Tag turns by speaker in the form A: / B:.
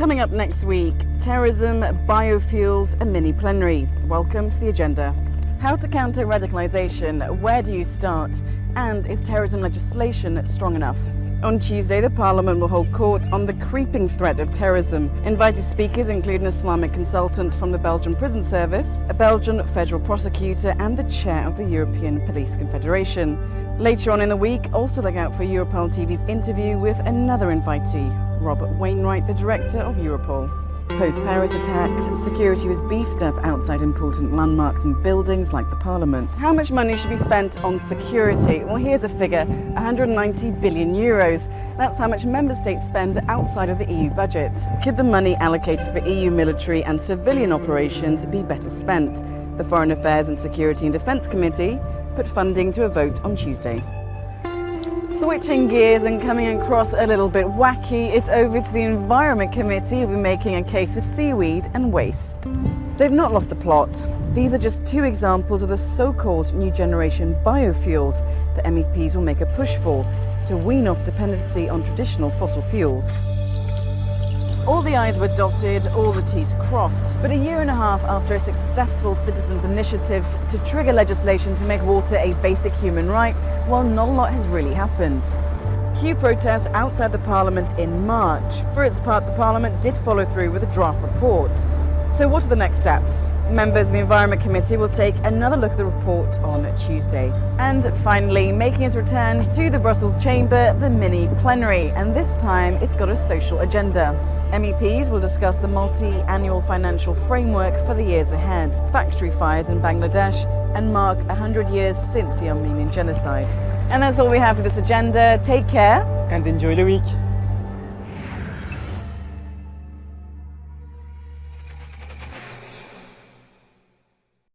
A: Coming up next week, terrorism, biofuels, a mini plenary. Welcome to the agenda. How to counter radicalisation, where do you start? And is terrorism legislation strong enough? On Tuesday, the Parliament will hold court on the creeping threat of terrorism. Invited speakers include an Islamic consultant from the Belgian Prison Service, a Belgian federal prosecutor, and the chair of the European Police Confederation. Later on in the week, also look out for Europol TV's interview with another invitee, Robert Wainwright, the director of Europol. Post-Paris attacks, security was beefed up outside important landmarks and buildings like the Parliament. How much money should be spent on security? Well, here's a figure, 190 billion euros. That's how much member states spend outside of the EU budget. Could the money allocated for EU military and civilian operations be better spent? The Foreign Affairs and Security and Defence Committee put funding to a vote on Tuesday. Switching gears and coming across a little bit wacky, it's over to the Environment Committee who'll be making a case for seaweed and waste. They've not lost a plot. These are just two examples of the so-called new generation biofuels that MEPs will make a push for to wean off dependency on traditional fossil fuels. All the I's were dotted, all the T's crossed. But a year and a half after a successful citizens' initiative to trigger legislation to make water a basic human right, well, not a lot has really happened. Cue protests outside the Parliament in March. For its part, the Parliament did follow through with a draft report. So what are the next steps? Members of the Environment Committee will take another look at the report on Tuesday. And finally, making its return to the Brussels chamber, the mini plenary. And this time, it's got a social agenda. MEPs will discuss the multi-annual financial framework for the years ahead, factory fires in Bangladesh, and mark 100 years since the Armenian genocide. And that's all we have for this agenda. Take care.
B: And enjoy the week.